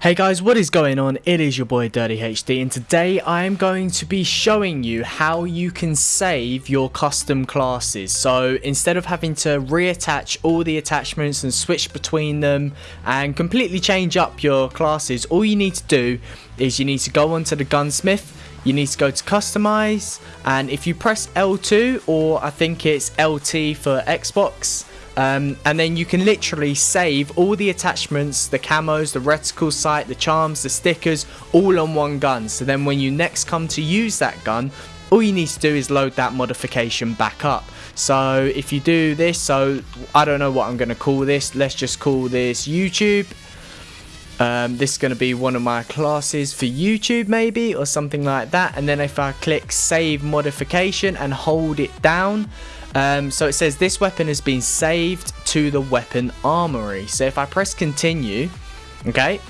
Hey guys, what is going on? It is your boy Dirty HD and today I am going to be showing you how you can save your custom classes. So instead of having to reattach all the attachments and switch between them and completely change up your classes, all you need to do is you need to go onto the gunsmith you need to go to customize and if you press L2 or I think it's LT for Xbox um, and then you can literally save all the attachments, the camos, the reticle sight, the charms, the stickers, all on one gun. So then when you next come to use that gun, all you need to do is load that modification back up. So if you do this, so I don't know what I'm going to call this. Let's just call this YouTube. Um, this is going to be one of my classes for YouTube maybe or something like that. And then if I click save modification and hold it down, um, so it says this weapon has been saved to the weapon armory. So if I press continue, okay,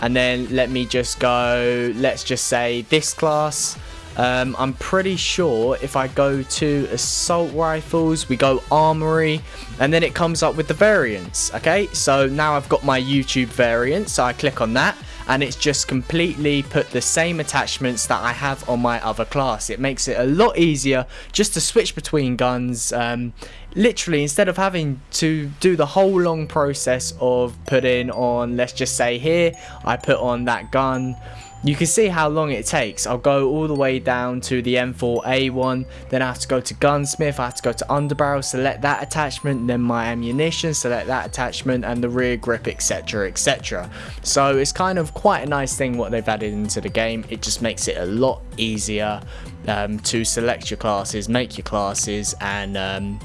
and then let me just go, let's just say this class. Um, I'm pretty sure if I go to assault rifles, we go armory, and then it comes up with the variants. Okay, so now I've got my YouTube variant, so I click on that and it's just completely put the same attachments that I have on my other class. It makes it a lot easier just to switch between guns. Um, literally, instead of having to do the whole long process of putting on, let's just say here, I put on that gun you can see how long it takes. I'll go all the way down to the M4A1, then I have to go to gunsmith, I have to go to underbarrel, select that attachment, then my ammunition, select that attachment, and the rear grip, etc, etc. So it's kind of quite a nice thing what they've added into the game. It just makes it a lot easier um, to select your classes, make your classes, and um,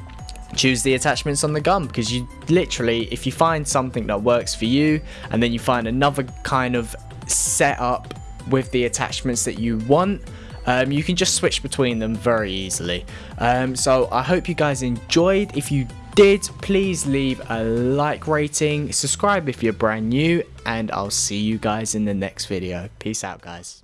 choose the attachments on the gun because you literally if you find something that works for you and then you find another kind of setup with the attachments that you want. Um, you can just switch between them very easily. Um, so I hope you guys enjoyed. If you did, please leave a like rating, subscribe if you're brand new, and I'll see you guys in the next video. Peace out, guys.